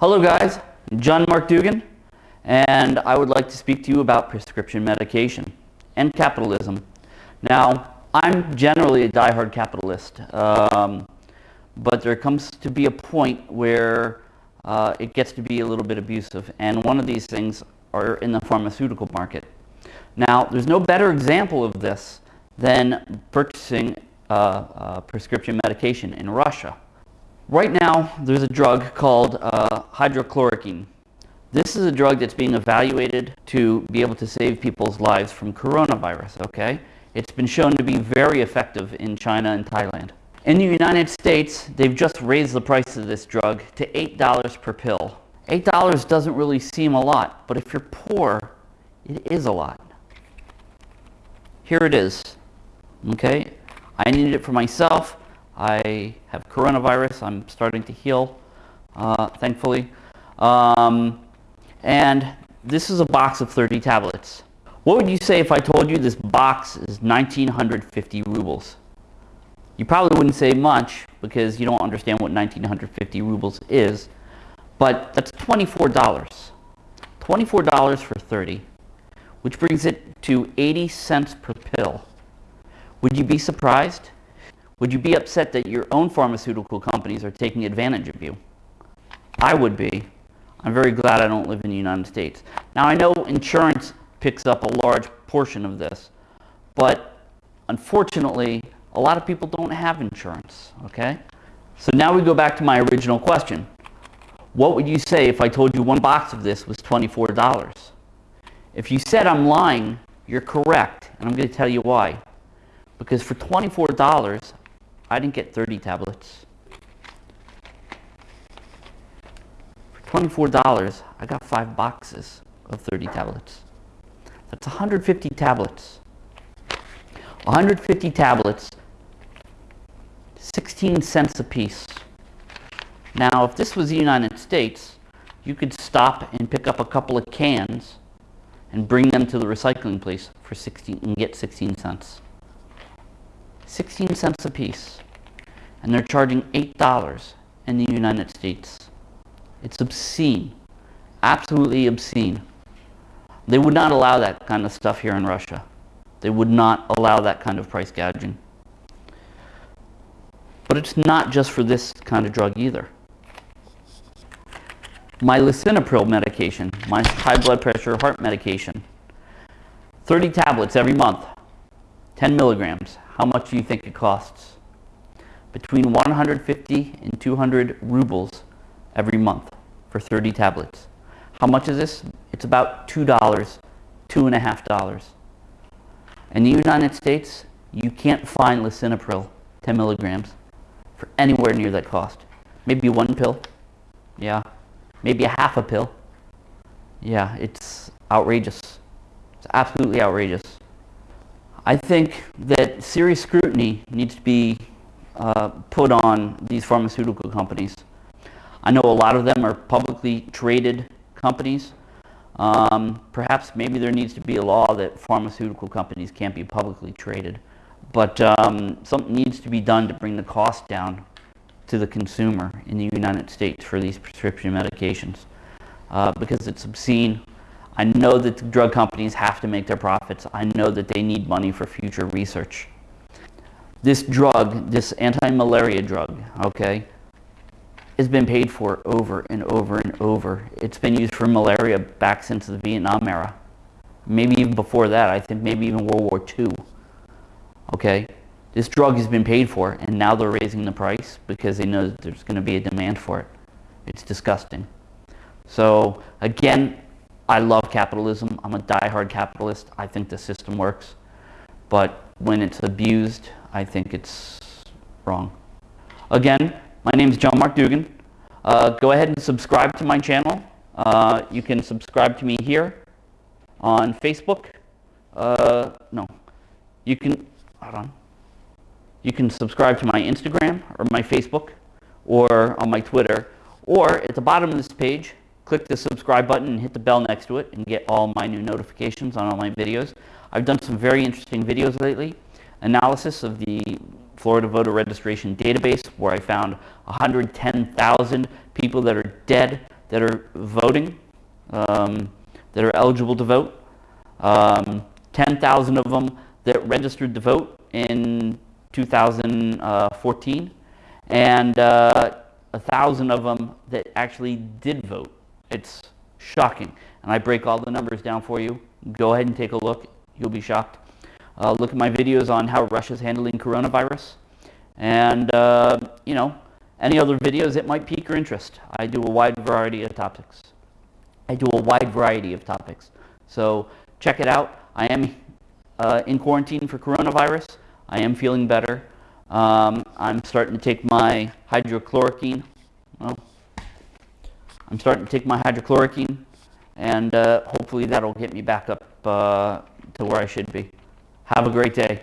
Hello guys, John Mark Dougan, and I would like to speak to you about prescription medication and capitalism. Now, I'm generally a die-hard capitalist, um, but there comes to be a point where uh, it gets to be a little bit abusive, and one of these things are in the pharmaceutical market. Now, there's no better example of this than purchasing uh, uh, prescription medication in Russia. Right now, there's a drug called uh, hydrochloroquine. This is a drug that's being evaluated to be able to save people's lives from coronavirus, okay? It's been shown to be very effective in China and Thailand. In the United States, they've just raised the price of this drug to $8 per pill. $8 doesn't really seem a lot, but if you're poor, it is a lot. Here it is, okay? I needed it for myself. I have coronavirus. I'm starting to heal, uh, thankfully. Um, and this is a box of 30 tablets. What would you say if I told you this box is 1950 rubles? You probably wouldn't say much because you don't understand what 1950 rubles is, but that's $24. $24 for 30, which brings it to 80 cents per pill. Would you be surprised? Would you be upset that your own pharmaceutical companies are taking advantage of you? I would be. I'm very glad I don't live in the United States. Now I know insurance picks up a large portion of this, but unfortunately, a lot of people don't have insurance, okay? So now we go back to my original question. What would you say if I told you one box of this was $24? If you said I'm lying, you're correct, and I'm going to tell you why. Because for $24, I didn't get 30 tablets. For $24, I got five boxes of 30 tablets. That's 150 tablets. 150 tablets, 16 cents a piece. Now, if this was the United States, you could stop and pick up a couple of cans and bring them to the recycling place for 16 and get 16 cents. 16 cents a piece. And they're charging $8 in the United States. It's obscene. Absolutely obscene. They would not allow that kind of stuff here in Russia. They would not allow that kind of price gouging. But it's not just for this kind of drug either. My lisinopril medication, my high blood pressure heart medication, 30 tablets every month, 10 milligrams. How much do you think it costs? Between 150 and 200 rubles every month for 30 tablets. How much is this? It's about $2, two and a half dollars. In the United States, you can't find lisinopril 10 milligrams for anywhere near that cost. Maybe one pill. Yeah. Maybe a half a pill. Yeah, it's outrageous. It's absolutely outrageous. I think that serious scrutiny needs to be uh, put on these pharmaceutical companies. I know a lot of them are publicly traded companies. Um, perhaps maybe there needs to be a law that pharmaceutical companies can't be publicly traded. But um, something needs to be done to bring the cost down to the consumer in the United States for these prescription medications uh, because it's obscene I know that the drug companies have to make their profits. I know that they need money for future research. This drug, this anti-malaria drug, okay, has been paid for over and over and over. It's been used for malaria back since the Vietnam era. Maybe even before that, I think maybe even World War II. Okay, this drug has been paid for and now they're raising the price because they know there's going to be a demand for it. It's disgusting. So again, I love capitalism. I'm a die-hard capitalist. I think the system works. But when it's abused, I think it's wrong. Again, my name is John Mark Dougan. Uh, go ahead and subscribe to my channel. Uh, you can subscribe to me here on Facebook. Uh, no, you can, hold on. You can subscribe to my Instagram or my Facebook or on my Twitter. Or at the bottom of this page, click the subscribe button and hit the bell next to it and get all my new notifications on all my videos. I've done some very interesting videos lately. Analysis of the Florida voter registration database where I found 110,000 people that are dead that are voting, um, that are eligible to vote. Um, 10,000 of them that registered to vote in 2014, and uh, a thousand of them that actually did vote. It's shocking. And I break all the numbers down for you. Go ahead and take a look. You'll be shocked. Uh, look at my videos on how Russia's handling coronavirus. And, uh, you know, any other videos that might pique your interest. I do a wide variety of topics. I do a wide variety of topics. So check it out. I am uh, in quarantine for coronavirus. I am feeling better. Um, I'm starting to take my hydrochloroquine. Well, I'm starting to take my hydrochloroquine, and uh, hopefully that'll get me back up uh, to where I should be. Have a great day.